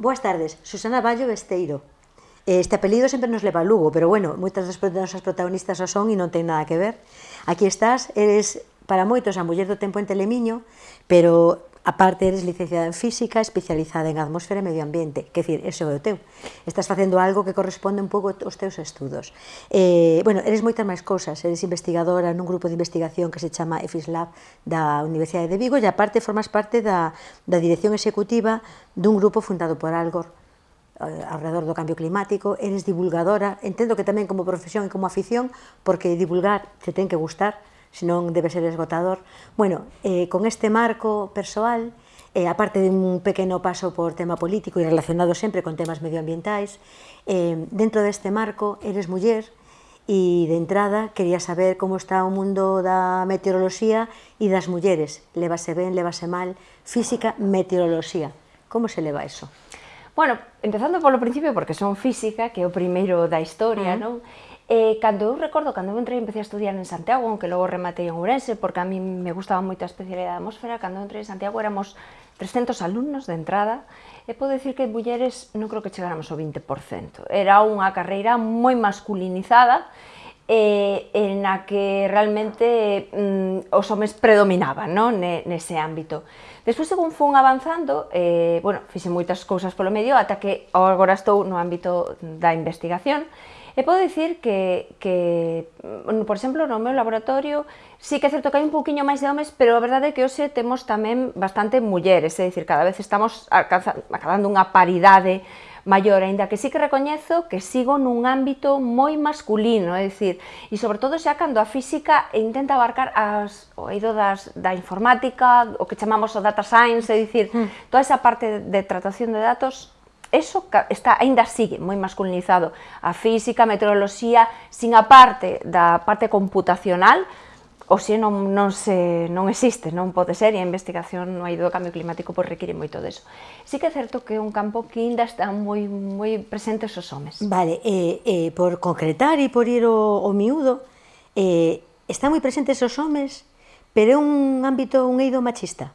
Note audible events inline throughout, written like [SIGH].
Boas tardes, Susana Ballo Besteiro. Este apelido sempre nos leva a Lugo, pero bueno, moitas das nosas protagonistas o son e non ten nada que ver. Aquí estás, eres para moitos a muller do tempo en Telemiño, pero aparte eres licenciada en física, especializada en atmósfera e medio ambiente, que decir, ese é o teu. Estás facendo algo que corresponde un pouco aos teus estudos. Eh, bueno, eres moitas máis cousas, eres investigadora nun grupo de investigación que se chama EFISLAB da Universidade de Vigo e aparte formas parte da, da dirección executiva dun grupo fundado por Algor, eh, alrededor do cambio climático, eres divulgadora, entendo que tamén como profesión e como afición, porque divulgar te ten que gustar, senón debe ser esgotador. Bueno, eh, con este marco persoal, eh, aparte de un pequeno paso por tema político e relacionado sempre con temas medioambientais, eh, dentro deste marco eres muller e de entrada quería saber como está o mundo da meteoroloxía e das mulleres. Levase ben, levase mal, física, meteoroloxía. Como se leva eso? Bueno, empezando polo principio, porque son física, que é o primeiro da historia, uh -huh. non? Eh, cando eu recordo, cando eu entrei empecé a estudiar en Santiago, aunque logo rematei en Ourense, porque a mí me gustaba moito a especialidade da atmósfera, cando eu entrei en Santiago éramos 300 alumnos de entrada, e podo dicir que mulleres non creo que chegáramos ao 20%. Era unha carreira moi masculinizada, eh, en a que realmente mm, os homes predominaban no? Ne, nese ámbito. Despois, según fun avanzando, eh, bueno, fixe moitas cousas polo medio, ata que agora estou no ámbito da investigación, E podo dicir que, que, mm, por exemplo, no meu laboratorio sí que é certo que hai un poquinho máis de homes, pero a verdade é que hoxe temos tamén bastante mulleres, é dicir, cada vez estamos acabando unha paridade maior, aínda que sí que recoñezo que sigo nun ámbito moi masculino, é dicir, e sobre todo xa cando a física intenta abarcar as, o eido das, da informática, o que chamamos o data science, é dicir, mm. toda esa parte de tratación de datos eso está aínda sigue moi masculinizado. A física, a meteoroloxía, sin a parte da parte computacional, o se non, non, se, non existe, non pode ser, e a investigación no hai do cambio climático pois require moito deso. Sí que é certo que é un campo que ainda está moi, moi presentes os homes. Vale, eh, eh, por concretar e por ir o, o miúdo, eh, está moi presentes os homes, pero é un ámbito, un eido machista.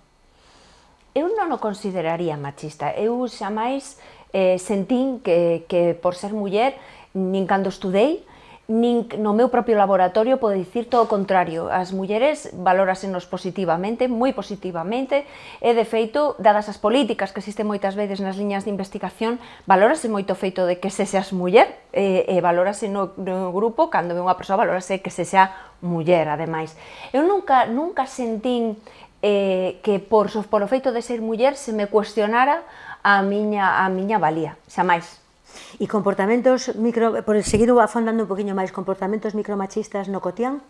Eu non o consideraría machista, eu xa máis eh, sentín que, que por ser muller, nin cando estudei, nin no meu propio laboratorio pode dicir todo o contrario. As mulleres valorasenos positivamente, moi positivamente, e de feito, dadas as políticas que existen moitas veces nas liñas de investigación, valórase moito o feito de que se seas muller, e, e valórase no, no grupo, cando ve unha persoa valórase que se sea muller, ademais. Eu nunca, nunca sentín eh, que por, por o feito de ser muller se me cuestionara a miña, a miña valía, xa máis. E comportamentos micro, por seguir afondando un poquinho máis, comportamentos micromachistas no cotián?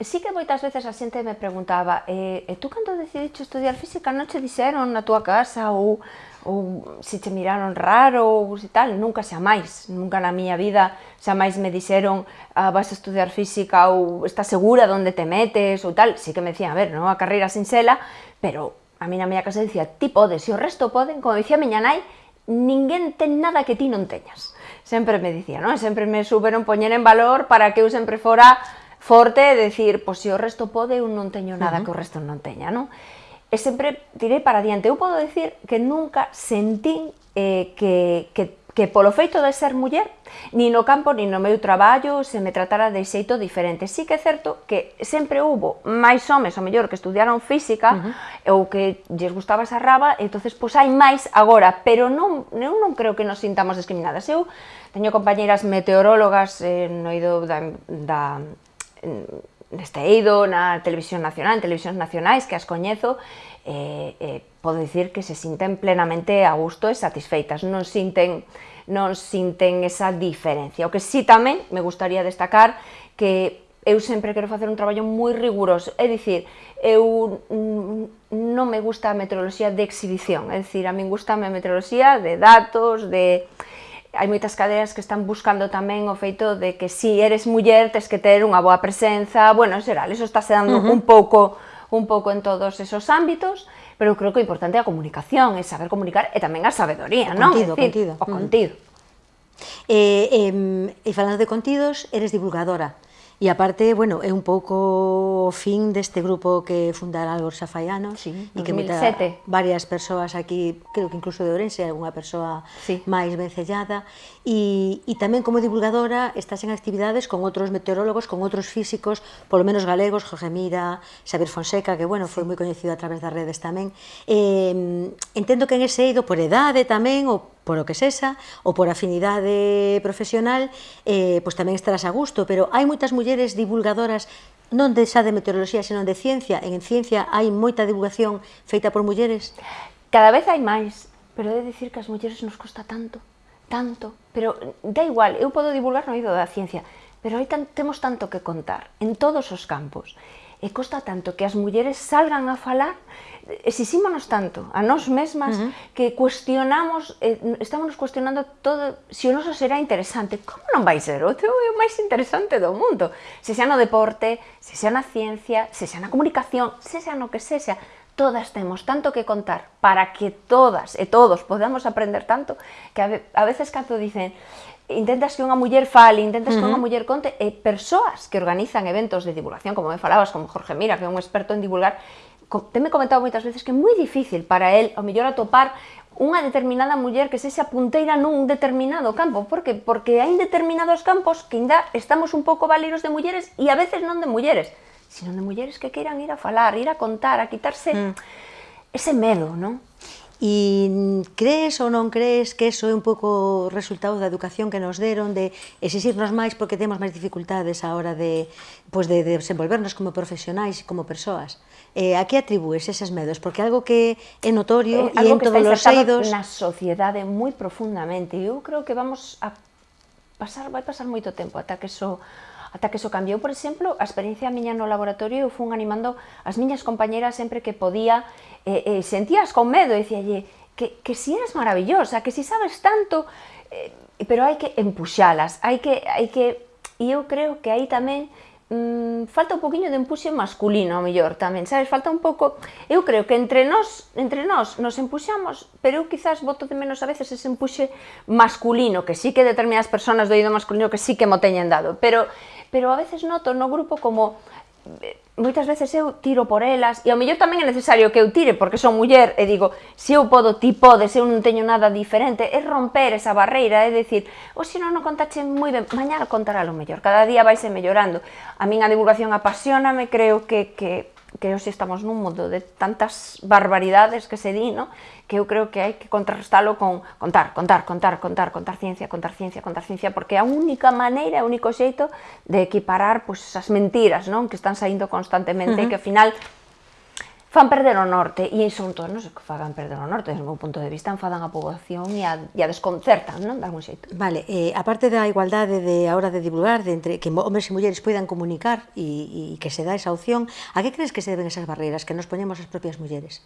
Sí que moitas veces a xente me preguntaba e, e tú cando decidiches estudiar física non che dixeron na túa casa ou, ou se che miraron raro ou se tal, nunca xa máis, nunca na miña vida xa máis me dixeron ah, vas a estudiar física ou estás segura de onde te metes ou tal, sí que me dicían, a ver, non a carreira sinxela, pero a mí na miña casa dicía, ti podes, e o resto poden, como dicía miña nai, ninguén ten nada que ti non teñas. Sempre me dicía, non? Sempre me superon poñer en valor para que eu sempre fora forte e decir, pois se o resto pode, eu non teño nada uh -huh. que o resto non teña, non? E sempre tirei para diante. Eu podo decir que nunca sentín eh, que, que que polo feito de ser muller, ni no campo ni no meu traballo se me tratara de xeito diferente. Sí que é certo que sempre hubo máis homes, ou mellor, que estudiaron física, uh -huh. ou que lles gustaba esa raba, entonces pois hai máis agora, pero non, eu non creo que nos sintamos discriminadas. Eu teño compañeiras meteorólogas eh, no ido da, da neste eido, na televisión nacional, en televisións nacionais que as coñezo, eh, eh, podo dicir que se sinten plenamente a gusto e satisfeitas, non sinten non sinten esa diferencia. O que sí tamén me gustaría destacar que eu sempre quero facer un traballo moi riguroso, é dicir, eu non me gusta a meteoroloxía de exhibición, é dicir, a min gusta a meteoroloxía de datos, de hai moitas cadeas que están buscando tamén o feito de que si eres muller tes que ter unha boa presenza, bueno, en xeral, eso está se dando uh -huh. un pouco un pouco en todos esos ámbitos, pero creo que o importante é a comunicación, é saber comunicar e tamén a sabedoría, non? Contido, decir, contido. O contido. Uh -huh. eh, eh, e falando de contidos, eres divulgadora. E aparte, bueno, é un pouco o fin deste grupo que fundara Algor Safaiano sí, e que meta varias persoas aquí, creo que incluso de Ourense, algunha persoa sí. máis vencellada e, e tamén como divulgadora estás en actividades con outros meteorólogos, con outros físicos, polo menos galegos, Jorge Mira, Xavier Fonseca, que bueno, foi moi coñecido a través das redes tamén. Eh, entendo que en ese eido por edade tamén, ou por o que sexa, ou por afinidade profesional, eh, pois tamén estarás a gusto, pero hai moitas mulleres divulgadoras non de xa de meteoroloxía, senón de ciencia. En ciencia hai moita divulgación feita por mulleres? Cada vez hai máis, pero de dicir que as mulleres nos costa tanto, tanto, pero da igual, eu podo divulgar no ido da ciencia, pero hai tan, temos tanto que contar en todos os campos. E costa tanto que as mulleres salgan a falar exixímonos tanto a nós mesmas uh -huh. que cuestionamos, eh, estamos cuestionando todo, se o noso será interesante, como non vai ser? O teu é o máis interesante do mundo, se xa no deporte, se xa na ciencia, se xa na comunicación, se xa no que se xa, todas temos tanto que contar para que todas e todos podamos aprender tanto que a veces cando dicen intentas que unha muller fale, intentas uh -huh. que unha muller conte, e persoas que organizan eventos de divulgación, como me falabas, como Jorge Mira, que é un experto en divulgar, teme comentado moitas veces que é moi difícil para el, ao mellor, atopar unha determinada muller que sexa punteira nun determinado campo. Por que? Porque hai determinados campos que ainda estamos un pouco valeiros de mulleres e a veces non de mulleres, sino de mulleres que queiran ir a falar, ir a contar, a quitarse mm. ese medo, non? E crees ou non crees que eso é un pouco resultado da educación que nos deron de exixirnos máis porque temos máis dificultades a hora de, pois de, de desenvolvernos como profesionais e como persoas? eh, a que atribúes eses medos? Porque algo que é notorio eh, e en todos os eidos... na sociedade moi profundamente. E eu creo que vamos a pasar, vai pasar moito tempo ata que eso ata que eso cambiou, por exemplo, a experiencia miña no laboratorio, eu fun animando as miñas compañeras sempre que podía, eh, eh, sentías con medo, e dicíalle, que, que si eres maravillosa, que si sabes tanto, eh, pero hai que empuxalas, hai que, hai que, e eu creo que aí tamén mm, falta un poquinho de empuxe masculino, ao mellor tamén, sabes? Falta un pouco, eu creo que entre nós, entre nós nos empuxamos, pero eu quizás voto de menos a veces ese empuxe masculino, que sí que determinadas personas do ido masculino que sí que mo teñen dado, pero pero a veces noto no grupo como moitas veces eu tiro por elas, e ao mellor tamén é necesario que eu tire, porque son muller, e digo, se eu podo, ti podes, eu non teño nada diferente, é romper esa barreira, é dicir, ou se non, non contache moi ben, mañá contará lo mellor, cada día vais mellorando. A min a divulgación apasioname, creo que, que que hoxe estamos nun mundo de tantas barbaridades que se di, no? que eu creo que hai que contrarrestalo con contar, contar, contar, contar, contar ciencia, contar ciencia, contar ciencia, porque é a única maneira, o único xeito de equiparar pois, as mentiras non? que están saindo constantemente uh -huh. e que ao final fan perder o norte, e son todos nos que fagan perder o norte, desde o meu punto de vista, enfadan a poboación e a, e a desconcertan, non? De algún xeito. Vale, eh, a parte da igualdade de a hora de divulgar, de entre que homens e mulleres poidan comunicar e, e que se dá esa opción, a que crees que se deben esas barreiras que nos poñemos as propias mulleres?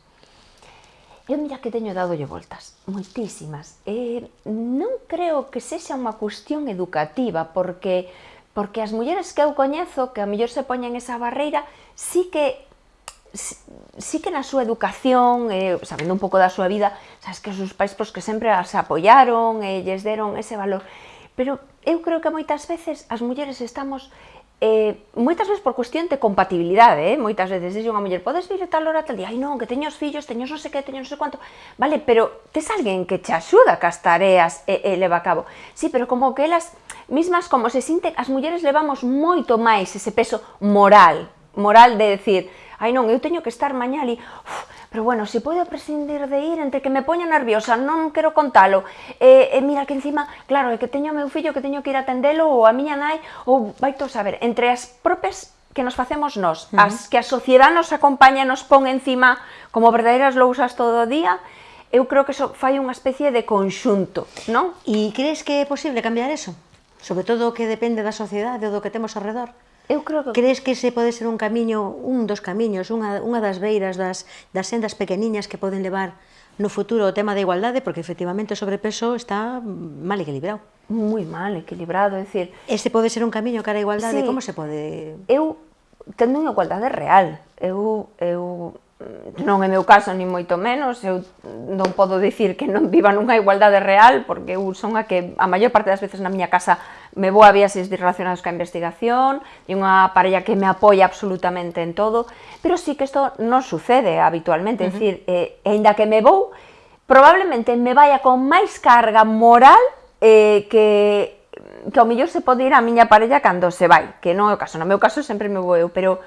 Eu mira que teño dadolle voltas, moitísimas. Eh, non creo que sexa unha cuestión educativa, porque porque as mulleres que eu coñezo, que a mellor se poñen esa barreira, sí que sí que na súa educación, eh, sabendo un pouco da súa vida, sabes que os seus pais pois, que sempre as apoiaron e eh, lles deron ese valor. Pero eu creo que moitas veces as mulleres estamos eh, moitas veces por cuestión de compatibilidade, eh? moitas veces dixe unha muller, podes vir tal hora tal día, ai non, que teño os fillos, teño non sei que, teño non sei quanto, vale, pero tes alguén que te axuda cas tareas e, e leva a cabo, sí, pero como que elas mismas como se sinten, as mulleres levamos moito máis ese peso moral, moral de decir, ai non, eu teño que estar mañá ali, Uf, pero bueno, se podo prescindir de ir entre que me poño nerviosa, non quero contalo, e, e mira que encima, claro, é que teño meu fillo que teño que ir a atendelo, ou a miña nai, ou vai a saber, entre as propias que nos facemos nós, uh -huh. as que a sociedade nos acompaña, nos pon encima como verdadeiras lousas todo o día, eu creo que so, fai unha especie de conxunto, non? E crees que é posible cambiar eso? Sobre todo o que depende da sociedade ou do que temos alrededor? Eu creo que... Crees que ese pode ser un camiño, un dos camiños, unha, unha das beiras das, das sendas pequeniñas que poden levar no futuro o tema da igualdade, porque efectivamente o sobrepeso está mal equilibrado. Moi mal equilibrado, é dicir... Este pode ser un camiño cara a igualdade, sí, como se pode... Eu tendo unha igualdade real, eu, eu non é meu caso ni moito menos, eu non podo dicir que non viva nunha igualdade real, porque eu son a que a maior parte das veces na miña casa me vou a viaxes relacionados ca investigación, e unha parella que me apoia absolutamente en todo, pero sí que isto non sucede habitualmente, uh -huh. é dicir, eh, ainda que me vou, probablemente me vaya con máis carga moral eh, que que ao mellor se pode ir a miña parella cando se vai, que non é o caso, no meu caso sempre me vou eu, pero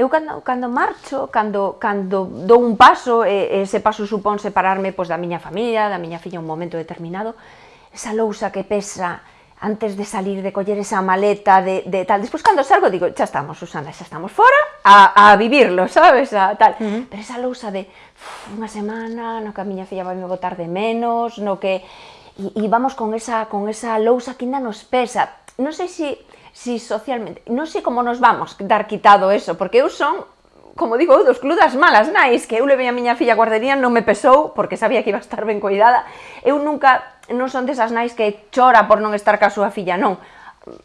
eu cando, cando marcho, cando, cando dou un paso, e, ese paso supón separarme pois, da miña familia, da miña filla un momento determinado, esa lousa que pesa antes de salir, de coller esa maleta, de, de tal, despois cando salgo digo, xa estamos, Susana, xa estamos fora, a, a vivirlo, sabes, a tal, uh -huh. pero esa lousa de uf, unha semana, no que a miña filla vai me botar de menos, no que, e, e vamos con esa, con esa lousa que ainda nos pesa, non sei se... Si, si socialmente, non sei como nos vamos dar quitado eso, porque eu son como digo eu, dos cludas malas nais, que eu levei a miña filla a guardería, non me pesou, porque sabía que iba a estar ben cuidada. Eu nunca, non son desas nais que chora por non estar ca súa filla, non.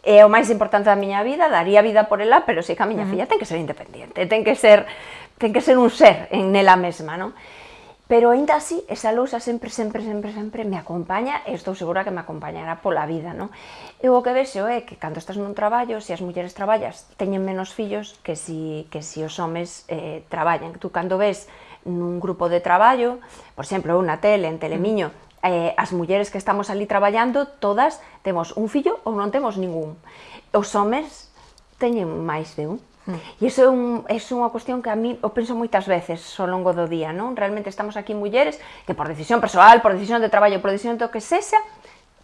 É o máis importante da miña vida, daría vida por ela, pero sei que a miña uh -huh. filla ten que ser independente, ten que ser, ten que ser un ser en nela mesma, non? Pero ainda así, esa lousa sempre, sempre, sempre, sempre me acompaña e estou segura que me acompañará pola vida, non? E o que vexo é que cando estás nun traballo, se as mulleres traballas, teñen menos fillos que si, que si os homes eh, traballan. Tú cando ves nun grupo de traballo, por exemplo, na tele, en Telemiño, mm. eh, as mulleres que estamos ali traballando, todas temos un fillo ou non temos ningún. Os homes teñen máis de un. Mm. E iso é, un, é unha cuestión que a mí o penso moitas veces ao longo do día, non? Realmente estamos aquí mulleres que por decisión persoal, por decisión de traballo, por decisión do que sexa,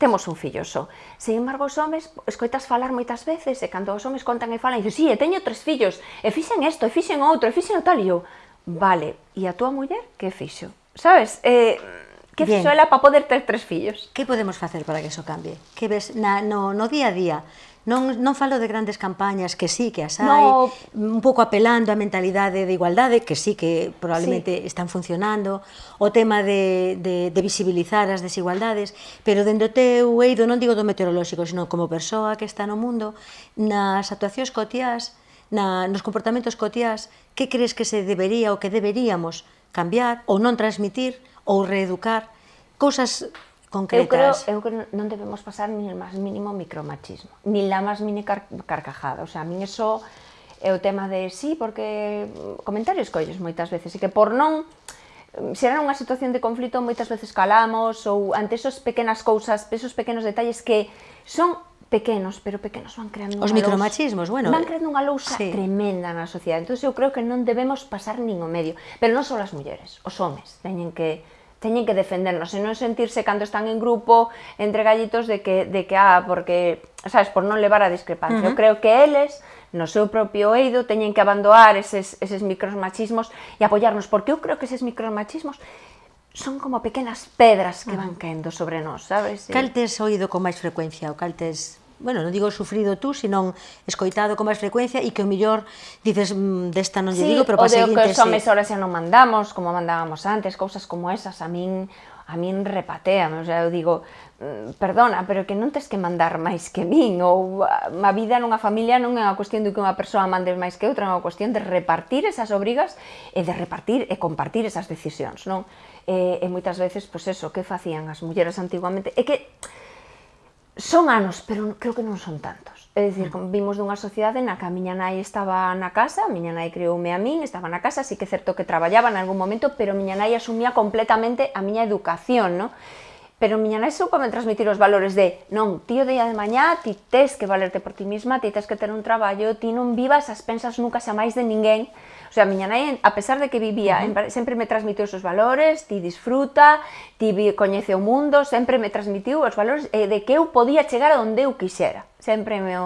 temos un fillo só. Sin embargo, os homes escoitas falar moitas veces e cando os homes contan e falan, dicen, sí, e teño tres fillos, e fixen isto, e fixen outro, e fixen o tal, e eu, vale, e a túa muller, que fixo? Sabes? Eh, que Bien. fixo ela para poder ter tres fillos? Que podemos facer para que iso cambie? Que ves na, no, no día a día? Non, non falo de grandes campañas que sí que as hai, no. un pouco apelando á mentalidade de igualdade, que sí que probablemente sí. están funcionando, o tema de, de, de visibilizar as desigualdades, pero dende o teu eido, non digo do meteorolóxico, sino como persoa que está no mundo, nas actuacións cotiás, na, nos comportamentos cotiás, que crees que se debería ou que deberíamos cambiar ou non transmitir ou reeducar, cousas concretas. Eu creo, eu creo que non debemos pasar nin o máis mínimo micromachismo, nin la máis mini car carcajada. O sea, a min eso é o tema de sí, porque comentarios colles moitas veces, e que por non será unha situación de conflito moitas veces calamos ou ante esos pequenas cousas, esos pequenos detalles que son pequenos, pero pequenos van creando Os micromachismos, lousa, bueno. Van creando unha lousa sí. tremenda na sociedade. Entón, eu creo que non debemos pasar nin o medio. Pero non só as mulleres, os homes teñen que teñen que defendernos e non sentirse cando están en grupo entre gallitos de que, de que ah, porque, sabes, por non levar a discrepancia. Uh -huh. Eu creo que eles, no seu propio eido, teñen que abandonar eses, eses micromachismos e apoiarnos, porque eu creo que eses micromachismos son como pequenas pedras que van caendo sobre nós, sabes? Cal tes oído con máis frecuencia ou cal tes bueno, non digo sufrido tú, senón escoitado con máis frecuencia e que o millor dices mm, desta non lle sí, digo, pero para seguinte... Sí, o que os homens ahora xa non mandamos, como mandábamos antes, cousas como esas, a min a min repatea, o sea, eu digo, mm, perdona, pero que non tes que mandar máis que min, ou a vida nunha familia non é unha cuestión de que unha persoa mande máis que outra, é unha cuestión de repartir esas obrigas e de repartir e compartir esas decisións, non? E, e moitas veces, pois eso, que facían as mulleres antiguamente, é que son anos, pero creo que non son tantos. É dicir, mm. vimos dunha sociedade na que a miña nai estaba na casa, a miña nai crioume a min, estaba na casa, así que é certo que traballaba en algún momento, pero a miña nai asumía completamente a miña educación, no? Pero a miña nai soupa me transmitir os valores de non, tío día de mañá, ti tes que valerte por ti mesma, ti tes que ter un traballo, ti non vivas as pensas nunca xa máis de ninguén, O sea, a miña nai, a pesar de que vivía, uh -huh. sempre me transmitiu esos valores, ti disfruta, ti coñece o mundo, sempre me transmitiu os valores eh, de que eu podía chegar a onde eu quixera sempre me,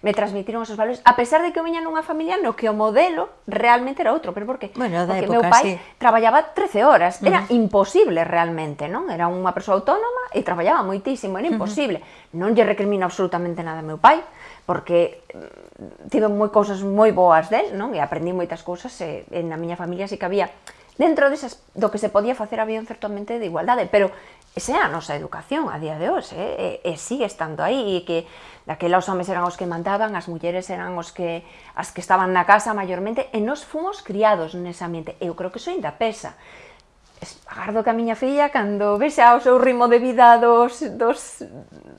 me transmitiron esos valores, a pesar de que eu viña nunha familia no que o modelo realmente era outro, pero por que? Bueno, da Porque época, meu pai sí. traballaba 13 horas, era uh -huh. imposible realmente, non? Era unha persoa autónoma e traballaba moitísimo, era imposible. Uh -huh. Non lle recrimino absolutamente nada a meu pai, porque mm, tive moi cousas moi boas del, non? E aprendi moitas cousas e, e na miña familia sí que había dentro desas, do que se podía facer había un certo ambiente de igualdade, pero Esa é a nosa educación a día de hoxe, eh? e, e sigue estando aí, e que daquela os homes eran os que mandaban, as mulleres eran os que, as que estaban na casa maiormente, e nos fomos criados nese ambiente, eu creo que iso ainda pesa. Agardo que a miña filla, cando vexa o seu ritmo de vida dos, dos,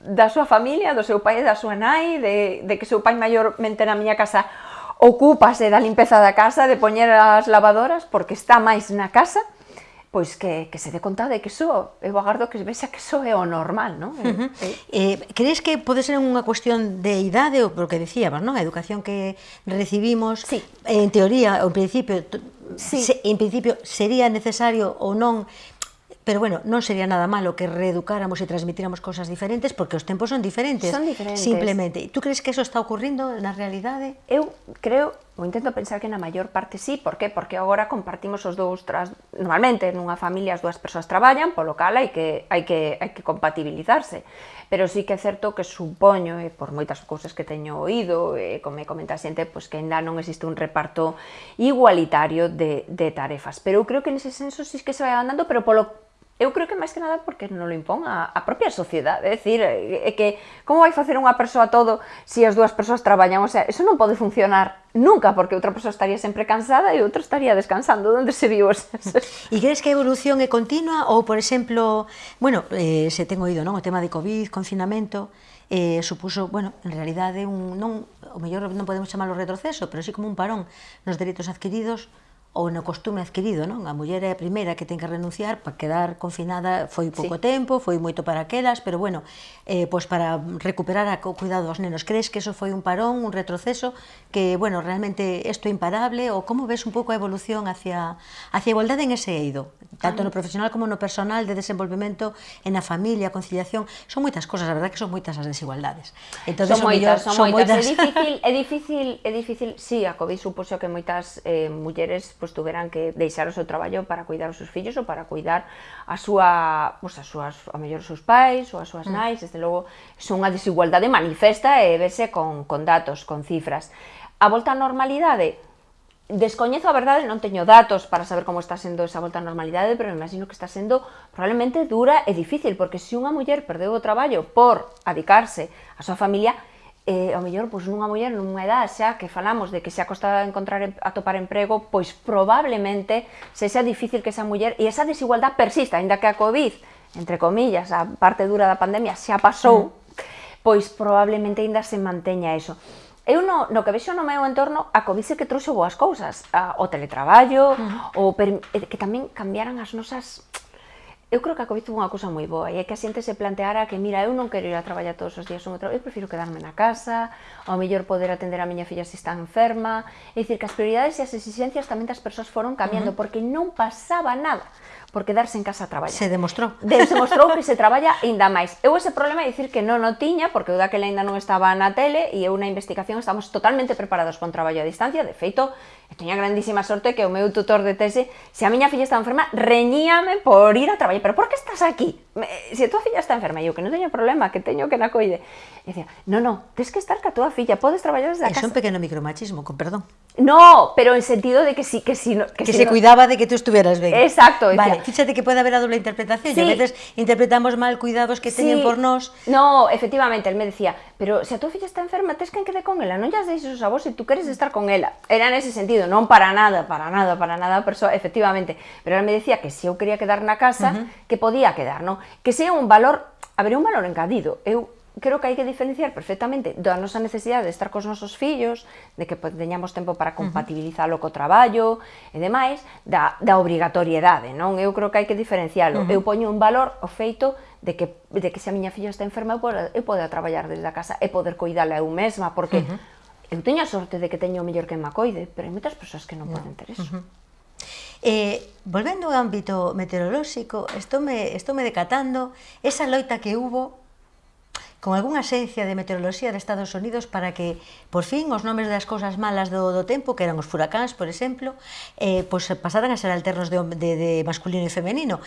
da súa familia, do seu pai e da súa nai, de, de que seu pai maiormente na miña casa ocúpase da limpeza da casa, de poñer as lavadoras, porque está máis na casa, pois que, que se dé conta de que iso, eu agardo que vexa que iso é o normal, non? Uh eh, -huh. eh, eh, crees que pode ser unha cuestión de idade, ou porque decíamos, non? A educación que recibimos, sí. en teoría, ou en principio, sí. se, en principio sería necesario ou non pero bueno, non sería nada malo que reeducáramos e transmitíramos cosas diferentes, porque os tempos son diferentes. Son diferentes. Simplemente. Tú crees que eso está ocurrindo na realidade? Eu creo, ou intento pensar que na maior parte sí, por qué? Porque agora compartimos os dous, tras... normalmente nunha familia as dúas persoas traballan, polo cal hai que, hai que, hai que compatibilizarse. Pero sí que é certo que supoño, e por moitas cousas que teño oído, e como me comenta a xente, pois que ainda non existe un reparto igualitario de, de tarefas. Pero eu creo que nese senso sí que se vai andando, pero polo Eu creo que máis que nada porque non lo impón a, a propia sociedade, é dicir, é que como vai facer unha persoa todo se si as dúas persoas traballan, o sea, eso non pode funcionar nunca porque outra persoa estaría sempre cansada e outra estaría descansando onde se viu. [LAUGHS] E crees que a evolución é continua? Ou, por exemplo, bueno, eh, se ten oído, non, o tema de Covid, confinamento, eh, supuso, bueno, en realidade un non, o mellor non podemos chamarlo retroceso, pero sí como un parón nos dereitos adquiridos ou no costume adquirido, non? A muller é a primeira que ten que renunciar para quedar confinada foi pouco sí. tempo, foi moito para aquelas, pero bueno, eh, pois para recuperar a cuidado dos nenos. Crees que eso foi un parón, un retroceso, que, bueno, realmente isto é imparable, ou como ves un pouco a evolución hacia, hacia a igualdade en ese eido, tanto no profesional como no personal de desenvolvemento en a familia, a conciliación, son moitas cosas, a verdad que son moitas as desigualdades. Entonces, son, son moitas, son moitas. Son moitas. É difícil, é difícil, é difícil, sí, a COVID supuso que moitas eh, mulleres pues, pois tuveran que deixar o seu traballo para cuidar os seus fillos ou para cuidar a súa, pois, as súas, a mellor os seus pais ou as súas mm. nais, desde logo, son unha desigualdade manifesta e vese con, con datos, con cifras. A volta á normalidade, descoñezo a verdade, non teño datos para saber como está sendo esa volta á normalidade, pero imagino que está sendo probablemente dura e difícil, porque se unha muller perdeu o traballo por adicarse á súa familia, eh, ao mellor pois, nunha muller nunha edad xa que falamos de que se acosta encontrar atopar emprego, pois probablemente se xa difícil que esa muller e esa desigualdad persista, aínda que a COVID, entre comillas, a parte dura da pandemia xa pasou, mm. pois probablemente aínda se manteña eso. Eu no, no que vexo no meu entorno, a COVID que trouxo boas cousas, a, o teletraballo, mm. o per, que tamén cambiaran as nosas eu creo que a COVID tuvo unha cousa moi boa e é que a xente se planteara que, mira, eu non quero ir a traballar todos os días un outro, eu prefiro quedarme na casa, ao mellor poder atender a miña filla se está enferma, é dicir, que as prioridades e as exigencias tamén das persoas foron cambiando, uh -huh. porque non pasaba nada por quedarse en casa a traballar. Se demostrou. De, se demostrou que se traballa ainda máis. Eu ese problema é dicir que non o tiña, porque eu daquela ainda non estaba na tele, e eu na investigación estamos totalmente preparados para un traballo a distancia, de feito, tiña grandísima sorte que o meu tutor de tese, se a miña filla estaba enferma, reñíame por ir a traballar, pero por que estás aquí? Se a tua filla está enferma, eu que non teño problema, que teño que na coide. E dicía, no, no, tens que estar ca tua filla, podes traballar desde a casa. É un pequeno micromachismo, con perdón. No, pero en sentido de que sí, que sí, que, que si se no... cuidaba de que tú estuvieras ben. Exacto. Decía. Vale, fíxate que pode haber a doble interpretación, sí. a veces interpretamos mal cuidados que sí. por nós. No, efectivamente, él me decía, pero se a tua filla está enferma, tes que quede con ela, non llas deixes os avós se tú queres estar con ela. Era nese sentido, non para nada, para nada, para nada, persoa, efectivamente. Pero ela me decía que se eu quería quedar na casa, uh -huh. que podía quedar, non? Que sea un valor, habería un valor engadido. Eu creo que hai que diferenciar perfectamente da nosa necesidade de estar cos nosos fillos, de que teñamos tempo para compatibilizalo co traballo e demais, da, da obrigatoriedade, non? Eu creo que hai que diferencialo. Uh -huh. Eu poño un valor o feito de que, de que se a miña filla está enferma eu poda, eu poda traballar desde a casa e poder cuidala eu mesma, porque uh -huh. eu teño a sorte de que teño o mellor que me acoide, pero hai moitas persoas que non no. poden ter eso. Uh -huh. Eh, volvendo ao ámbito meteorolóxico, estou me, estou me decatando esa loita que hubo con algunha axencia de meteoroloxía de Estados Unidos para que, por fin, os nomes das cousas malas do, do tempo, que eran os furacáns, por exemplo, eh, pois pasaran a ser alternos de, de, de masculino e femenino.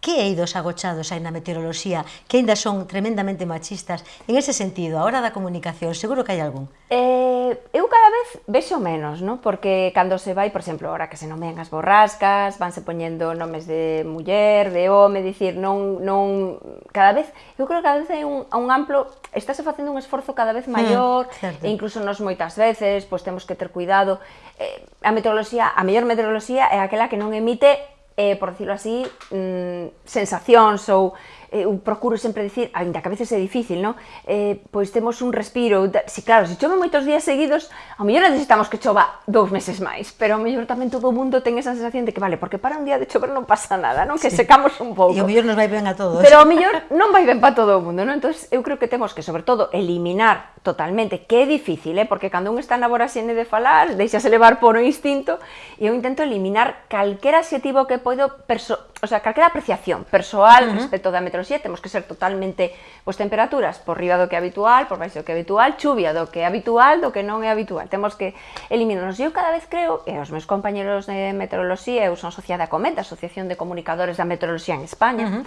Que eidos agochados hai na meteoroloxía que aínda son tremendamente machistas en ese sentido, a hora da comunicación, seguro que hai algún? Eh, eu cada vez vexo menos, ¿no? porque cando se vai, por exemplo, ahora que se nomean as borrascas, vanse poñendo nomes de muller, de home, dicir, non, non, cada vez, eu creo que cada vez hai un, un amplo, estáse facendo un esforzo cada vez mm, maior, mm, e incluso nos moitas veces, pois temos que ter cuidado, eh, a meteoroloxía, a mellor meteoroloxía é aquela que non emite eh, por decirlo así, mm, sensacións ou eh, eu procuro sempre dicir, ainda que a veces é difícil, non? Eh, pois temos un respiro, si claro, se chove moitos días seguidos, ao mellor necesitamos que chova dous meses máis, pero ao mellor tamén todo o mundo ten esa sensación de que vale, porque para un día de chover non pasa nada, non? Que sí. secamos un pouco. E ao mellor nos vai ben a todos. Pero ao mellor non vai ben para todo o mundo, non? Entón, eu creo que temos que, sobre todo, eliminar totalmente, que é difícil, eh? porque cando un está na voraxene de falar, deixase levar por o instinto, e eu intento eliminar calquera adxetivo que poido, perso o sea, calquera apreciación persoal uh -huh. respecto da meteoroloxía, temos que ser totalmente, pois temperaturas por riba do que é habitual, por baixo do que é habitual, chuvia do que é habitual, do que non é habitual, temos que eliminarnos. Eu cada vez creo, e os meus compañeros de meteoroloxía, eu son sociada a Cometa, Asociación de Comunicadores da Meteoroloxía en España, uh -huh.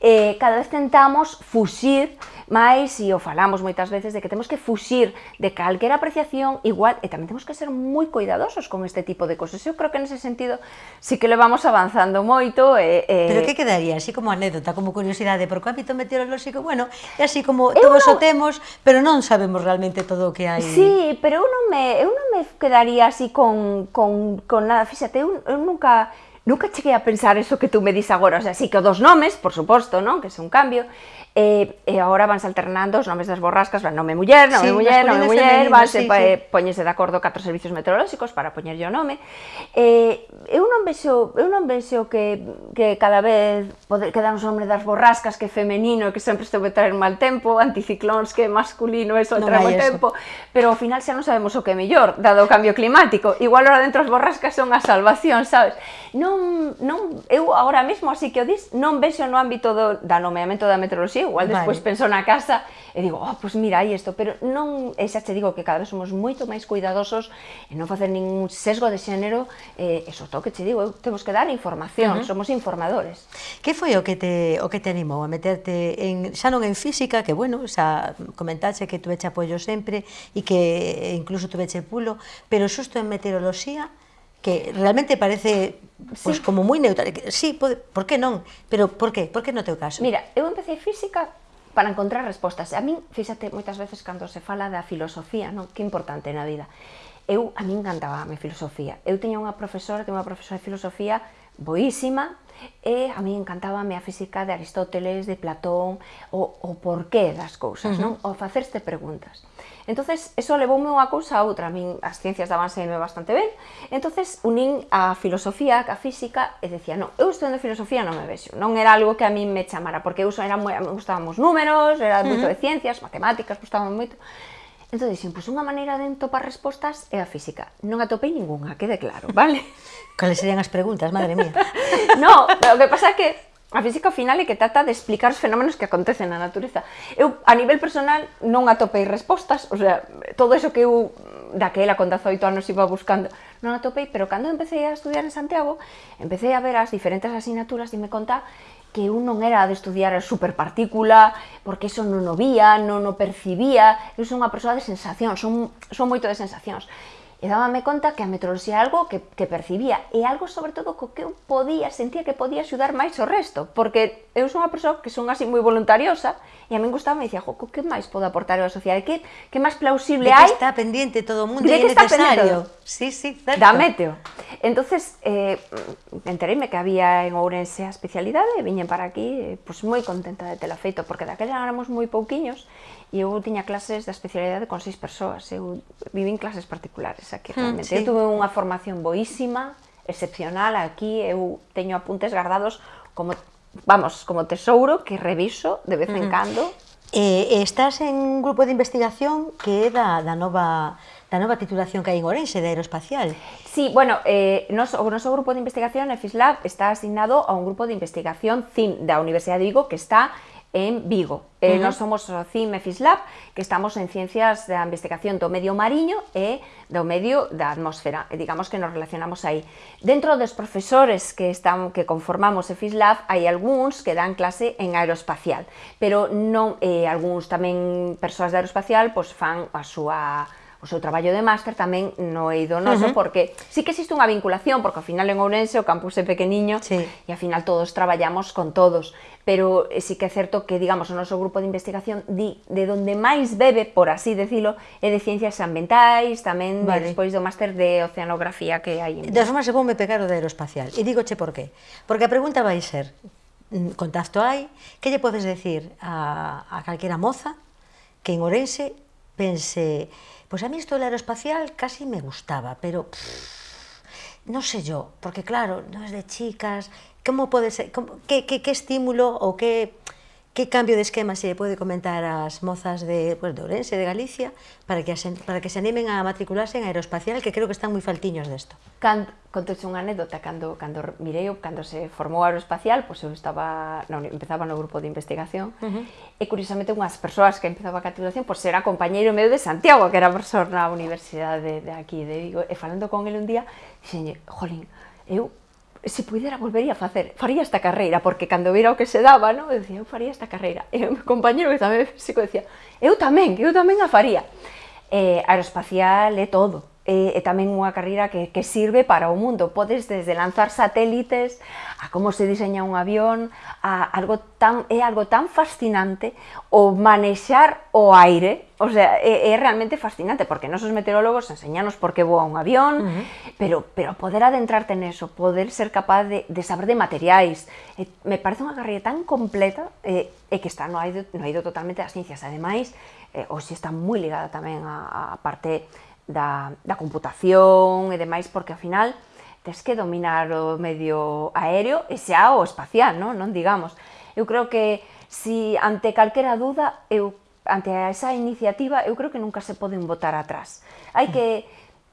eh, cada vez tentamos fuxir Mais, e o falamos moitas veces, de que temos que fuxir de calquera apreciación igual, e tamén temos que ser moi cuidadosos con este tipo de cosas. Eu creo que nese sentido sí que le vamos avanzando moito. E, e... Pero que quedaría así como anécdota, como curiosidade, porque o ámbito meteorolóxico, bueno, é así como eu todos non... o temos, pero non sabemos realmente todo o que hai. Sí, pero eu non me, eu non me quedaría así con, con, con nada. Fíxate, eu, eu nunca nunca cheguei a pensar eso que tú me dis agora, o sea, sí que dos nomes, por suposto, non, que é un cambio, Eh, eh, e, e agora vanse alternando os nomes das borrascas, van nome muller, nome sí, muller, nome muller, vanse sí, sí. Eh, poñese de acordo catro servicios meteorolóxicos para poñerlle o nome. E, eu non vexo, eu non vexo que, que cada vez poder, quedar os nomes das borrascas que femenino, que sempre estuve traer mal tempo, anticiclóns que é masculino, eso no trae mal tempo, pero ao final xa non sabemos o que é mellor, dado o cambio climático. Igual ahora dentro as borrascas son a salvación, sabes? Non, non, eu agora mesmo así que o dis, non vexo no ámbito do, da nomeamento da meteoroloxía igual despois vale. penso na casa e digo, oh, pois mira, hai isto, pero non, e xa che digo que cada vez somos moito máis cuidadosos en non facer ningún sesgo de xénero, eh, eso sobre todo que che digo, eu, temos que dar información, uh -huh. somos informadores. Que foi o que te o que te animou a meterte en xa non en física, que bueno, xa comentaxe que tuveche apoio sempre e que incluso tuveche pulo, pero xusto en meteoroloxía que realmente parece pois, sí. como moi neutral. Sí, pode, por que non? Pero por que? Por que no teu caso? Mira, eu empecé física para encontrar respostas. A min, fíxate, moitas veces cando se fala da filosofía, non? Que importante na vida. Eu, a min encantaba a mi filosofía. Eu tiña unha profesora, tiña unha profesora de filosofía boísima, e a mí encantábame a física de Aristóteles, de Platón, o, o porqué das cousas, uh -huh. non? O facerste preguntas. Entonces, eso levoume unha cousa a outra, a min as ciencias dabanseme bastante ben, entonces unín a filosofía, a física, e decía, non, eu estudando filosofía non me vexo, non era algo que a min me chamara, porque eu era moi, me gustaban os números, era uh -huh. moito de ciencias, matemáticas, gustaban moito, Entón, dixen, pois unha maneira de entopar respostas é a física. Non atopei ningunha, quede claro, vale? [LAUGHS] Cales serían as preguntas, madre mía? [LAUGHS] no, o que pasa é que a física ao final é que trata de explicar os fenómenos que acontecen na natureza. Eu, a nivel personal, non atopei respostas, o sea, todo eso que eu daquela con 18 anos iba buscando, non atopei, pero cando empecé a estudiar en Santiago, empecé a ver as diferentes asignaturas e me conta que eu non era de estudiar a superpartícula, porque eso non o vía, non o percibía, eu son unha persoa de sensacións, son, son moito de sensacións e dábame conta que a metroloxía é algo que, que percibía e algo sobre todo co que eu podía, sentía que podía axudar máis o resto, porque eu son unha persoa que son así moi voluntariosa e a min gustaba, me dicía, jo, que máis podo aportar á sociedade, que, que máis plausible hai... De que hai? está pendiente todo o mundo e é necesario. Sí, sí, certo. Da meteo. Entonces, eh, entereime que había en Ourense a especialidade e viñen para aquí, eh, pois pues, moi contenta de tela feito, porque daquela éramos moi pouquiños E eu tiña clases da especialidade con seis persoas, eu vivín clases particulares aquí mm, realmente. Mm, sí. Eu tuve unha formación boísima, excepcional aquí, eu teño apuntes guardados como vamos, como tesouro que reviso de vez en mm. cando. Eh, estás en un grupo de investigación que é da, da nova da nova titulación que hai en Orense de Aeroespacial. Sí, bueno, eh, nos, o noso grupo de investigación, EFISLAB, está asignado a un grupo de investigación CIM da Universidade de Vigo que está en Vigo. Eh, uh -huh. Nós somos o CIMEFIS Lab, que estamos en ciencias da investigación do medio mariño e do medio da atmósfera, e digamos que nos relacionamos aí. Dentro dos profesores que están que conformamos e FISLAB hai algúns que dan clase en aeroespacial, pero non eh, algúns tamén persoas de aeroespacial pois fan a súa o seu traballo de máster tamén no Eidonoso, uh -huh. porque sí que existe unha vinculación, porque ao final en Ourense o campus é pequeniño sí. e ao final todos traballamos con todos, pero eh, sí que é certo que, digamos, o noso grupo de investigación di, de donde máis bebe, por así decilo, é de ciencias ambientais, tamén vale. despois do máster de oceanografía que hai. En... Das formas, se vou me pegar o de aeroespacial, e digoche por qué. Porque a pregunta vai ser, mm, contacto hai, que lle podes decir a, a calquera moza que en Ourense pense pois a mí isto do aeroespacial casi me gustaba, pero no sé yo, porque claro, no es de chicas, como pode ser, que, que, que estímulo ou que que cambio de esquema se pode comentar ás mozas de, pues, de Ourense, de Galicia, para que, asen, para que se animen a matricularse en aeroespacial, que creo que están moi faltiños desto? Cando, contoche unha anécdota, cando, cando mirei, cando se formou aeroespacial, pois pues, eu estaba, non, empezaba no grupo de investigación, uh -huh. e curiosamente unhas persoas que empezaba a titulación, pois pues, era compañeiro meu de Santiago, que era profesor na universidade de, de aquí, de Vigo, e falando con el un día, dixenlle, jolín, eu se pudera volvería a facer, faría esta carreira, porque cando vira o que se daba, ¿no? eu dicía, eu faría esta carreira, e o meu compañero que tamén [LAUGHS] é físico decía, eu tamén, eu tamén a faría. Eh, aeroespacial é todo, eh, e tamén unha carreira que, que sirve para o mundo. Podes desde lanzar satélites, a como se diseña un avión, a algo tan, é algo tan fascinante o manexar o aire, o sea, é, é realmente fascinante, porque nosos meteorólogos enseñanos por que voa un avión, uh -huh. pero, pero poder adentrarte neso, poder ser capaz de, de saber de materiais, eh, me parece unha carreira tan completa eh, e que está no aido, no aido totalmente das ciencias. Ademais, eh, hoxe está moi ligada tamén a, a parte da, da computación e demais, porque ao final tes que dominar o medio aéreo e xa o espacial, non, non digamos. Eu creo que si ante calquera duda, eu ante esa iniciativa, eu creo que nunca se poden votar atrás. Hai que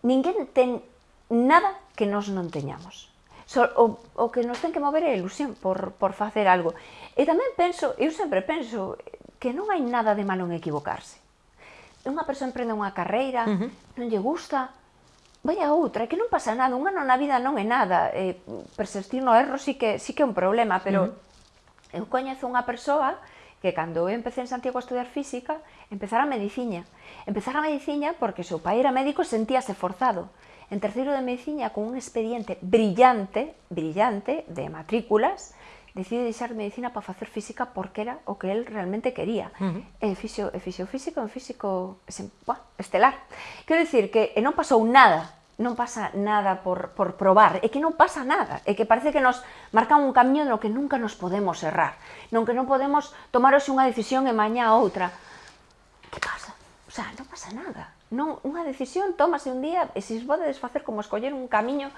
ninguén ten nada que nós non teñamos. So, o, o que nos ten que mover é a ilusión por, por facer algo. E tamén penso, eu sempre penso, que non hai nada de malo en equivocarse unha persoa emprende unha carreira, uh -huh. non lle gusta, vai a outra, que non pasa nada, un ano na vida non é nada, eh, persistir no erro sí que, sí que é un problema, pero uh -huh. eu coñezo unha persoa que cando eu empecé en Santiago a estudar física, empezara a mediciña. Empezara a mediciña porque seu pai era médico e sentíase forzado. En terceiro de mediciña, con un expediente brillante, brillante, de matrículas, decide deixar medicina para facer física porque era o que el realmente quería. Uh -huh. E fixo, e fixo físico, en físico buah, estelar. Quero dicir que e non pasou nada non pasa nada por, por probar, é que non pasa nada, é que parece que nos marcan un camiño no que nunca nos podemos errar, non que non podemos tomar hoxe unha decisión e mañá outra. Que pasa? O sea, non pasa nada. Non, unha decisión tómase un día e se podedes facer como escoller un camiño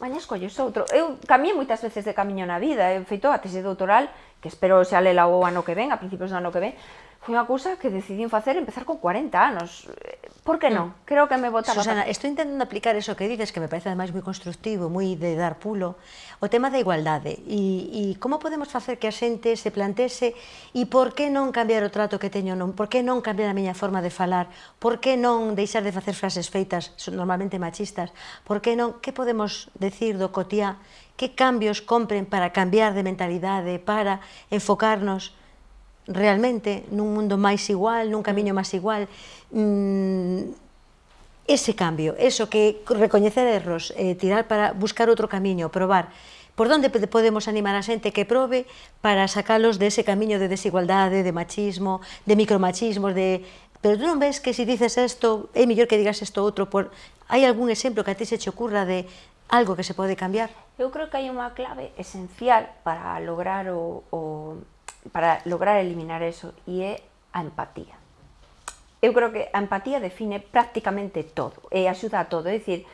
maña escolles outro. Eu cambié moitas veces de camiño na vida, eu feito a tese doutoral, que espero xa lela o ano que ven, a principios do ano que ven, foi unha cousa que decidín facer empezar con 40 anos. Por que non? Mm. Creo que me botaba... Susana, estou intentando aplicar eso que dices, que me parece ademais moi constructivo, moi de dar pulo, o tema da igualdade. E, e como podemos facer que a xente se plantese? E por que non cambiar o trato que teño? Non, por que non cambiar a miña forma de falar, por que non deixar de facer frases feitas normalmente machistas, por que non, que podemos decir do cotía, que cambios compren para cambiar de mentalidade, para enfocarnos realmente nun mundo máis igual, nun camiño máis igual, mm, ese cambio, eso que recoñecer erros, eh, tirar para buscar outro camiño, probar, por onde podemos animar a xente que probe para sacalos dese camiño de desigualdade, de machismo, de micromachismos, de pero tú non ves que se si dices isto, é mellor que digas isto outro, por... hai algún exemplo que a ti se te ocurra de algo que se pode cambiar? Eu creo que hai unha clave esencial para lograr o, o, para lograr eliminar eso e é a empatía. Eu creo que a empatía define prácticamente todo e axuda a todo, é dicir,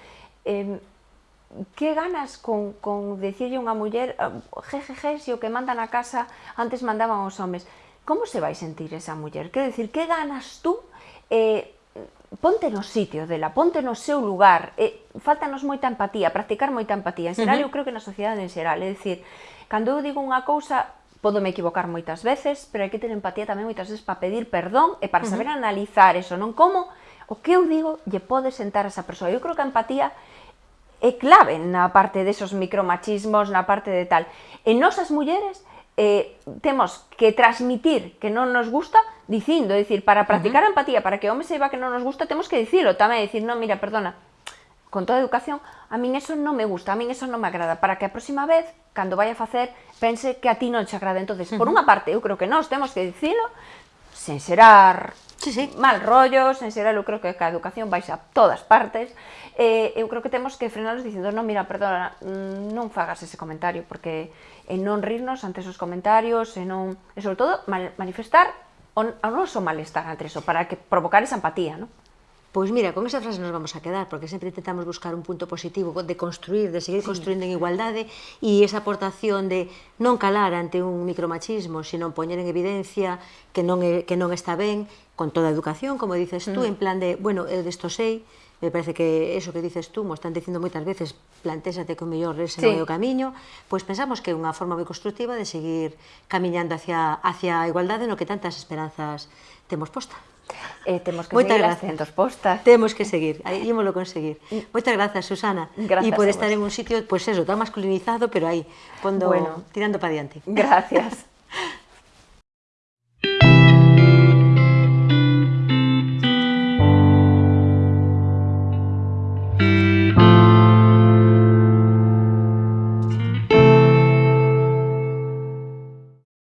eh, que ganas con, con decirlle unha muller ah, jejeje, se o que mandan a casa antes mandaban os homes. Como se vai sentir esa muller? Quero decir, que ganas tú eh, ponte no sitio dela, ponte no seu lugar, eh, faltanos moita empatía, practicar moita empatía. En xeral, uh -huh. eu creo que na sociedade en xeral, é dicir, cando eu digo unha cousa, podo me equivocar moitas veces, pero hai que ter empatía tamén moitas veces para pedir perdón e para saber uh -huh. analizar eso, non como o que eu digo lle pode sentar a esa persoa. Eu creo que a empatía é clave na parte desos micromachismos, na parte de tal. E nosas mulleres eh, temos que transmitir que non nos gusta dicindo, é dicir, para practicar uh -huh. a empatía, para que o home que non nos gusta, temos que dicilo tamén, dicir, non, mira, perdona, con toda a educación, a min eso non me gusta, a min eso non me agrada, para que a próxima vez, cando vai a facer, pense que a ti non che agrada. entonces uh -huh. por unha parte, eu creo que nós temos que dicilo, sen serar sí, sí. mal rollo, sen xerar, eu creo que a educación vai a todas partes, eh, eu creo que temos que frenalos dicindo, non, mira, perdona, mm, non fagas ese comentario, porque e non rirnos ante esos comentarios, e non, e sobre todo, manifestar o, o noso malestar ante eso, para que provocar esa empatía, non? Pois mira, con esa frase nos vamos a quedar, porque sempre intentamos buscar un punto positivo de construir, de seguir sí. construindo en igualdade, e esa aportación de non calar ante un micromachismo, sino poñer en evidencia que non, é, que non está ben, con toda a educación, como dices tú, mm. en plan de, bueno, eu desto sei, me parece que eso que dices tú, mo están dicindo moitas veces, plantésate que o mellor ese sí. non é o camiño, pois pensamos que é unha forma moi constructiva de seguir camiñando hacia, hacia a igualdade no que tantas esperanzas temos posta. Eh, temos que Moitas seguir gracias. as postas. Temos que seguir, ímolo conseguir. Moitas grazas, Susana. Gracias e por estar en un sitio, pois pues eso, tan masculinizado, pero aí, pondo, bueno, tirando para diante. Gracias.